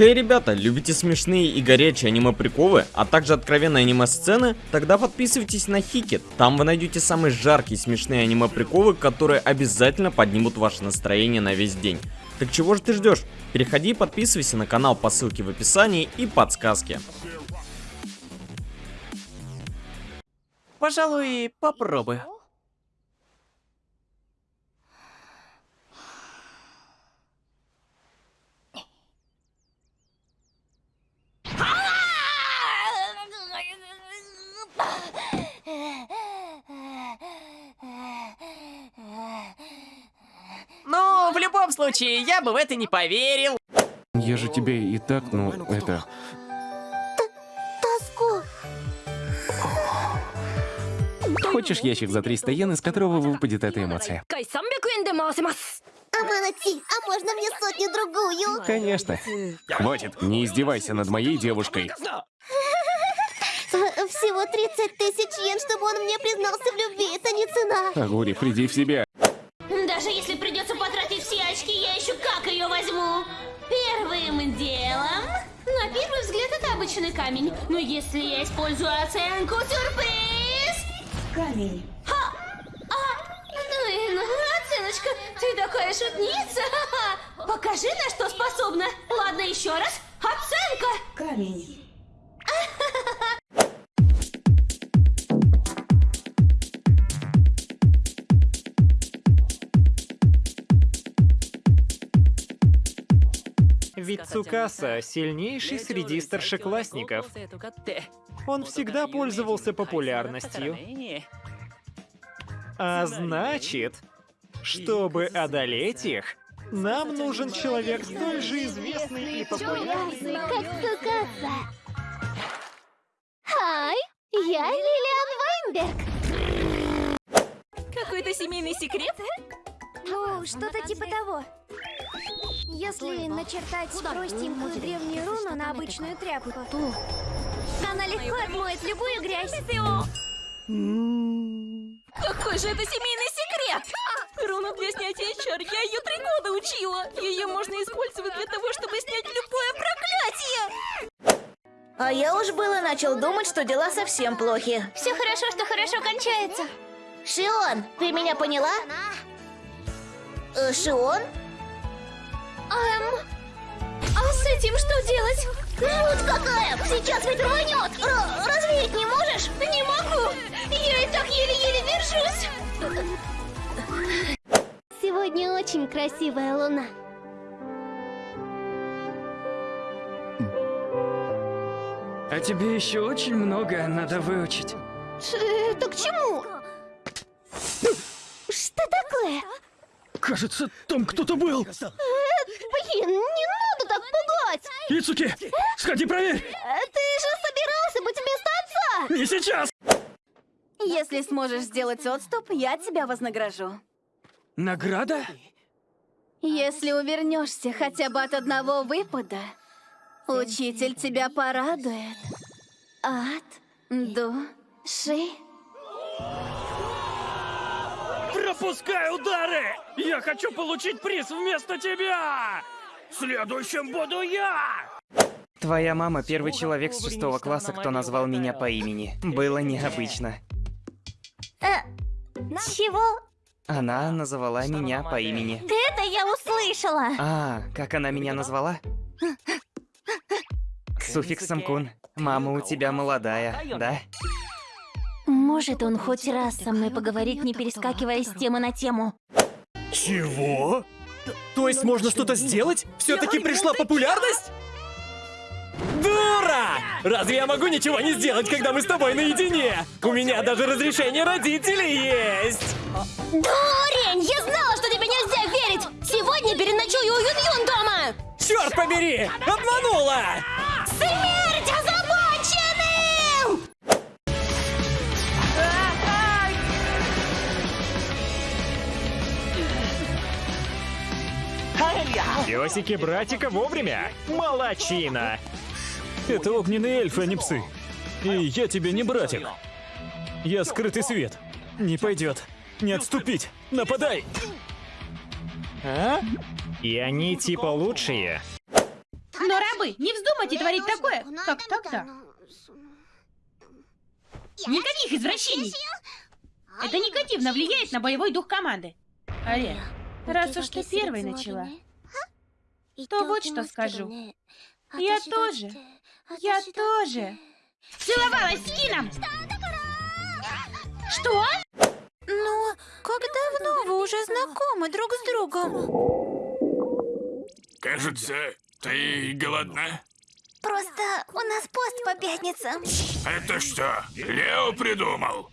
Хей, ребята, любите смешные и горячие аниме-приколы, а также откровенные аниме-сцены? Тогда подписывайтесь на Хикет. Там вы найдете самые жаркие смешные аниме-приколы, которые обязательно поднимут ваше настроение на весь день. Так чего же ты ждешь? Переходи и подписывайся на канал по ссылке в описании и подсказке. Пожалуй, попробую. любом случае, я бы в это не поверил. Я же тебе и так, ну, это... Тоску. Хочешь ящик за 300 йен, из которого выпадет эта эмоция? Аманати, а можно мне сотню другую? Конечно. Хватит, не издевайся над моей девушкой. Всего 30 тысяч йен, чтобы он мне признался в любви, это не цена. Агури, приди в себя. Обычный камень. Но если я использую оценку сюрприз... Камень. Ха! А! Ну и ну, оценочка, ты такая шутница! Покажи, на что способна. Ладно, еще раз. Оценка! Камень. Ведь Цукаса сильнейший среди старшеклассников. Он всегда пользовался популярностью. А значит, чтобы одолеть их, нам нужен человек столь же известный и популярный. Как Цукаса. Хай, я Лилиан Вайнберг. Какой-то семейный секрет? Ну, что-то типа того. Если начертать простенькую древнюю руну на обычную тряпку, она легко отмоет любую грязь. Какой же это семейный секрет? Руна для снятия чар, я ее три года учила. Ее можно использовать для того, чтобы снять любое проклятие. А я уж было начал думать, что дела совсем плохи. Все хорошо, что хорошо кончается. Шион, ты меня поняла? Э, Шион? Эм... А с этим что делать? Вот какая! Сейчас ведь рванет! Р- развеять не можешь? Не могу! Я и так еле-еле держусь! Сегодня очень красивая луна. А тебе еще очень много надо выучить. Это к чему? Что такое? Кажется, там кто-то был. Блин, не надо так пугать! Ицуки, сходи проверь. А Ты же собирался быть вместо отца! Не сейчас. Если сможешь сделать отступ, я тебя вознагражу. Награда? Если увернешься хотя бы от одного выпада, учитель тебя порадует. От души. Пропускай удары! Я хочу получить приз вместо тебя! Следующим буду я! Твоя мама первый человек с шестого класса, кто назвал меня по имени. Было необычно. Чего? Она называла меня по имени. Это я услышала! А, как она меня назвала? С суффиксом кун. Мама у тебя молодая, да? Может он хоть раз со мной поговорить, не перескакивая с темы на тему? Чего? То есть можно что-то сделать? Все-таки пришла популярность? Дура! Разве я могу ничего не сделать, когда мы с тобой наедине? У меня даже разрешение родителей есть! Дурень! Я знала, что тебе нельзя верить! Сегодня переночую у Юн-Юн дома! Черт побери! Обманула! Песики братика вовремя! Молодчина! Это огненные эльфы, а не псы. И я тебе не братик. Я скрытый свет. Не пойдет. Не отступить. Нападай! А? И они типа лучшие? Но рабы, не вздумайте творить такое, как тогда. Никаких извращений. Это негативно влияет на боевой дух команды. Аре, раз уж ты первой начала, то вот что скажу. Я тоже, я тоже целовалась с Кином. Что? Ну, как давно вы уже знакомы друг с другом? Кажется, ты голодна? Просто у нас пост по пятницам. Это что, Лео придумал?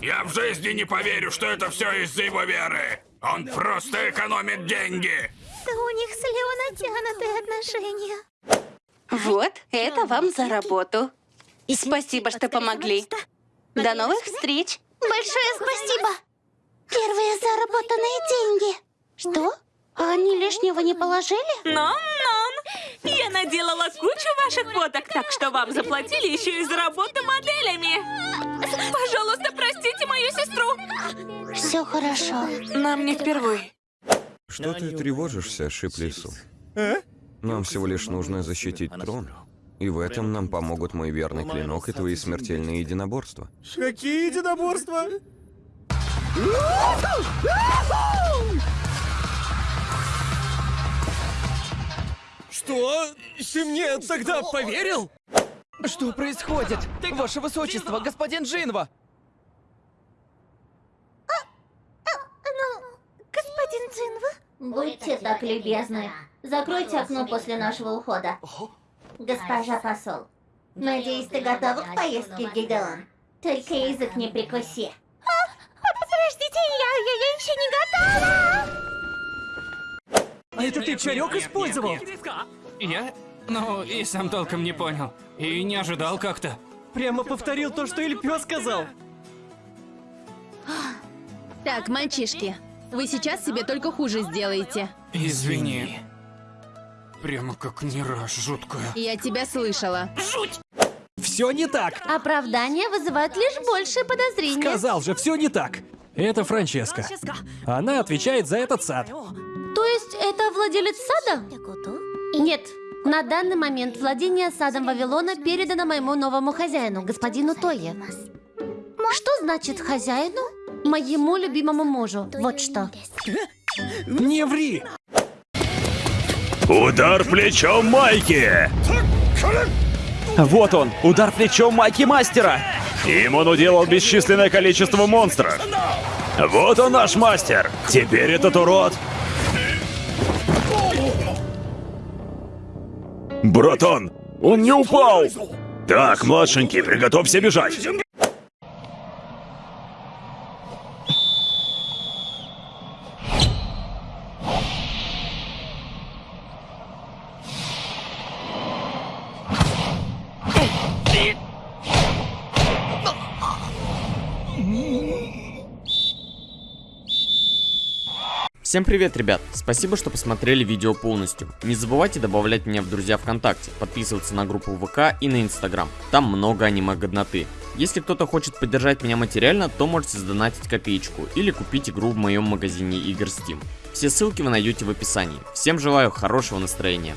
Я в жизни не поверю, что это все из-за его веры. Он просто экономит деньги. Да у них с Лео натянутые отношения. Вот, это вам за работу. И спасибо, что помогли. До новых встреч. Большое спасибо. Первые заработанные деньги. Что? А они лишнего не положили? Нон-нон! Я наделала кучу ваших фоток, так что вам заплатили еще и за работу моделями. Пожалуйста, простите мою сестру. Все хорошо. Нам не впервые. Что ты тревожишься, Шиплису? Нам всего лишь нужно защитить трон. И в этом нам помогут мой верный клинок и твои смертельные единоборства. Какие единоборства? Что? Ты мне тогда поверил? Что происходит? Ваше Высочество, господин Джинва! Господин Джинва? Будьте так любезны. Закройте окно после нашего ухода. Госпожа посол, надеюсь, ты готова к поездке, Гидеон? Только язык не прикуси. Подождите, я, я, я еще не готова! А это ты чарек использовал? Я? Ну, и сам толком не понял. И не ожидал как-то. Прямо повторил то, что Эльпё сказал. Так, мальчишки, вы сейчас себе только хуже сделаете. Извини. Прямо как не раз жуткая. Я тебя слышала. Все не так. Оправдания вызывают лишь большее подозрение. Сказал же, все не так. Это Франческа. Она отвечает за этот сад. То есть это владелец сада? Нет. На данный момент владение садом Вавилона передано моему новому хозяину, господину Тое. Что значит хозяину? Моему любимому мужу. Вот что. Не ври! Удар плечом Майки! Вот он, удар плечом Майки Мастера! Им он уделал бесчисленное количество монстров. Вот он наш мастер. Теперь этот урод... Братан, он не упал! Так, младшенький, приготовься бежать. Всем привет, ребят! Спасибо, что посмотрели видео полностью. Не забывайте добавлять меня в друзья ВКонтакте, подписываться на группу ВК и на Инстаграм. Там много аниме-годноты. Если кто-то хочет поддержать меня материально, то можете сдонатить копеечку или купить игру в моем магазине игр Steam. Все ссылки вы найдете в описании. Всем желаю хорошего настроения.